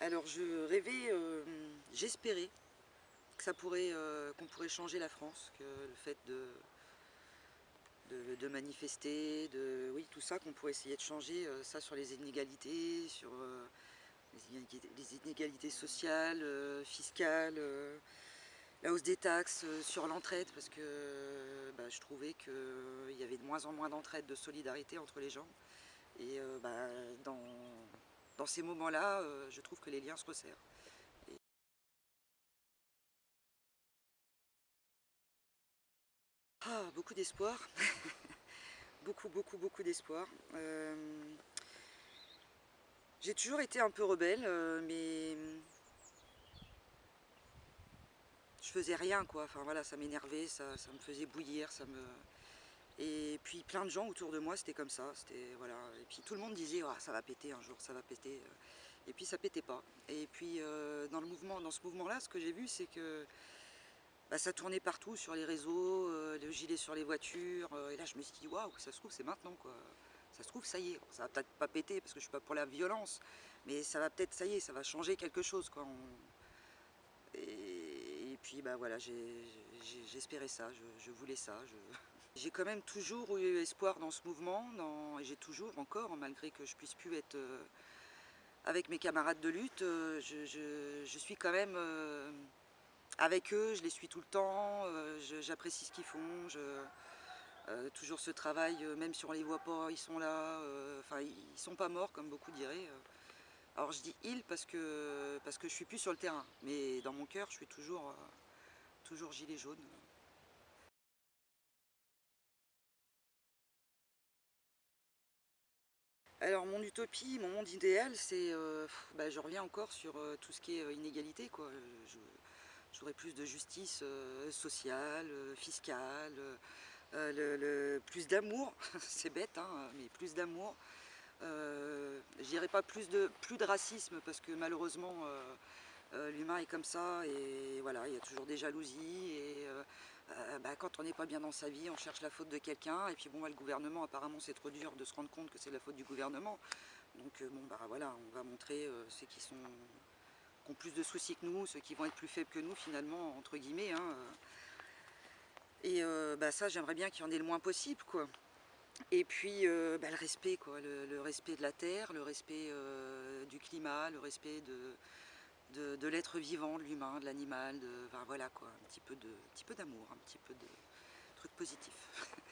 Alors je rêvais, euh, j'espérais que pourrait, euh, qu'on pourrait changer la France, que le fait de, de, manifester, de oui tout ça, qu'on pourrait essayer de changer euh, ça sur les inégalités, sur les inégalités, sociales, fiscales, la hausse des taxes, sur l'entraide, parce que bah, je trouvais qu'il y avait de moins en moins d'entraide, de solidarité entre les gens. Et bah, dans, dans ces moments-là, euh, je trouve que les liens se resserrent. Ah, beaucoup d'espoir. beaucoup, beaucoup, beaucoup d'espoir. Euh, j'ai toujours été un peu rebelle, euh, mais je faisais rien, quoi. Enfin voilà, ça m'énervait, ça, ça, me faisait bouillir, ça me... Et puis plein de gens autour de moi, c'était comme ça. Voilà. Et puis tout le monde disait oh, ça va péter un jour, ça va péter. Et puis ça pétait pas. Et puis euh, dans, le mouvement, dans ce mouvement-là, ce que j'ai vu, c'est que bah, ça tournait partout sur les réseaux, euh, le gilet sur les voitures. Euh, et là, je me suis dit waouh, ça se trouve, c'est maintenant quoi. Ça se trouve, ça y est. Ça va peut-être pas péter parce que je suis pas pour la violence, mais ça va peut-être, ça y est, ça va changer quelque chose quoi. Et, puis bah voilà, j'espérais ça, je, voulais ça. J'ai quand même toujours eu espoir dans ce mouvement, et j'ai toujours encore, malgré que je puisse plus être euh, avec mes camarades de lutte, euh, je, suis quand même euh, avec eux, je les suis tout le temps, j'apprécie ce qu'ils font, toujours ce travail, même si on les voit pas, ils sont là, enfin ils sont pas morts comme beaucoup diraient. Alors je dis ils parce que, parce que je suis plus sur le terrain, mais dans mon cœur je suis toujours, toujours gilet jaune. Alors mon utopie, mon monde idéal, c'est, euh, bah, je reviens encore sur euh, tout ce qui est euh, inégalité. J'aurais plus de justice sociale, fiscale, le, plus d'amour, c'est bête, hein, mais plus d'amour. je dirais pas plus de, plus de racisme parce que malheureusement l'humain est comme ça et voilà, il y a toujours des jalousies euh, bah, quand on n'est pas bien dans sa vie, on cherche la faute de quelqu'un, et puis bon, bah, le gouvernement, apparemment, c'est trop dur de se rendre compte que c'est la faute du gouvernement. Donc euh, bon, bah voilà, on va montrer euh, ceux qui, sont, ont plus de soucis que nous, ceux qui vont être plus faibles que nous, finalement, entre guillemets. Hein, et bah, ça, j'aimerais bien qu'il y en ait le moins possible, quoi. Et puis bah, le respect, quoi, le, respect de la terre, le respect du climat, le respect de, de, l'être vivant, de l'humain, de l'animal, de, voilà quoi, un petit peu d'amour, un petit peu de trucs positifs.